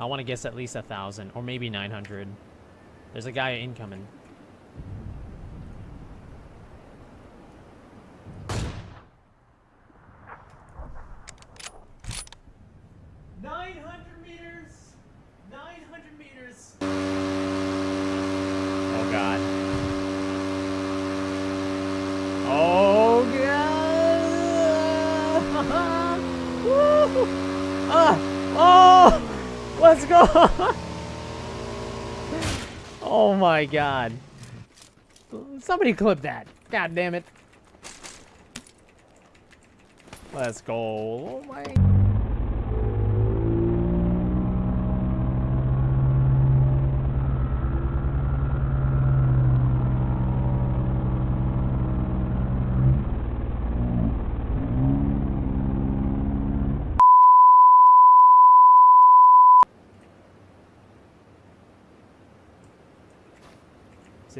I want to guess at least a thousand or maybe 900. There's a guy incoming. Nine hundred meters. Nine hundred meters. Oh god. Oh god. Woo! Ah! Oh! Let's go! oh my god. Somebody clip that. God damn it. Let's go. Oh my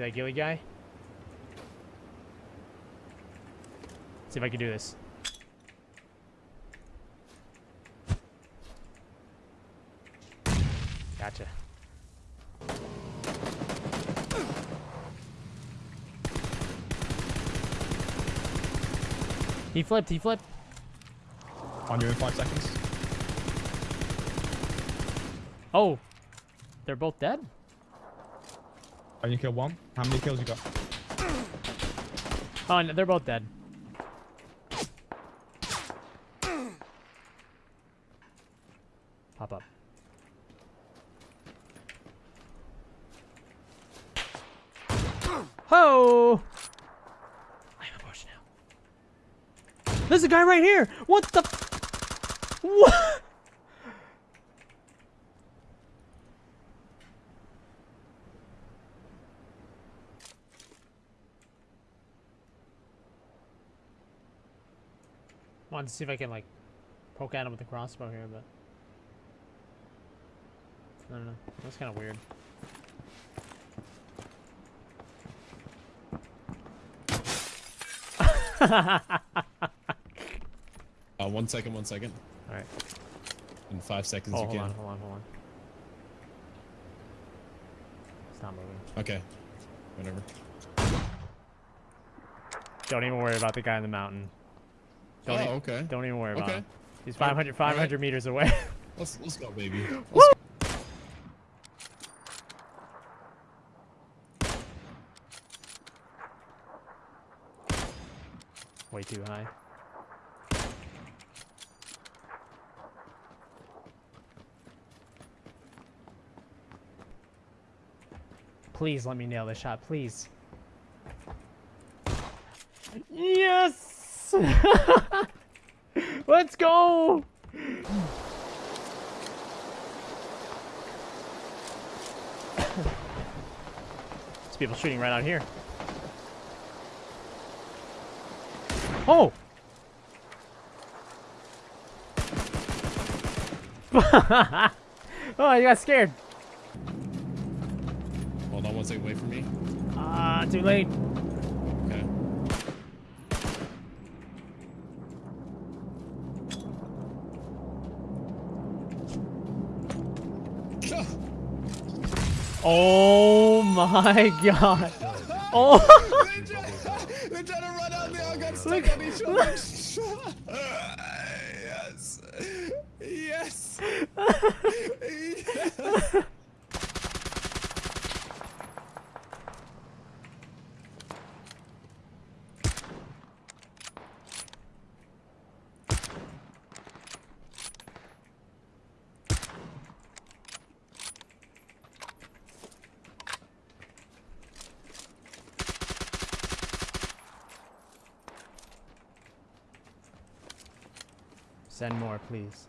See that ghillie guy? See if I can do this. Gotcha. He flipped, he flipped. On you in five seconds. Oh! They're both dead? And you kill one. How many kills you got? Oh, no, they're both dead. Pop up. Ho! I'm a now. There's a guy right here. What the? What? Wanted to see if I can like poke at him with the crossbow here, but I don't know. That's kind of weird. Uh, one second, one second. All right. In five seconds, Oh, you hold can. on, hold on, hold on. It's not moving. Okay. Whatever. Don't even worry about the guy in the mountain. Don't, oh, e- okay. don't even worry about Okay. him. He's Alright, 500, 500 alright. meters away. Let's let's go, baby. Woo! Way too high. Please let me nail this shot, please. Yes! Let's go! There's people shooting right out here. Oh! oh, you got scared. Hold on one second. Wait for me. Ah, too late. Oh my god. Oh, They're trying to run out there. I got stuck on each other. Yes. yes. Send more, please.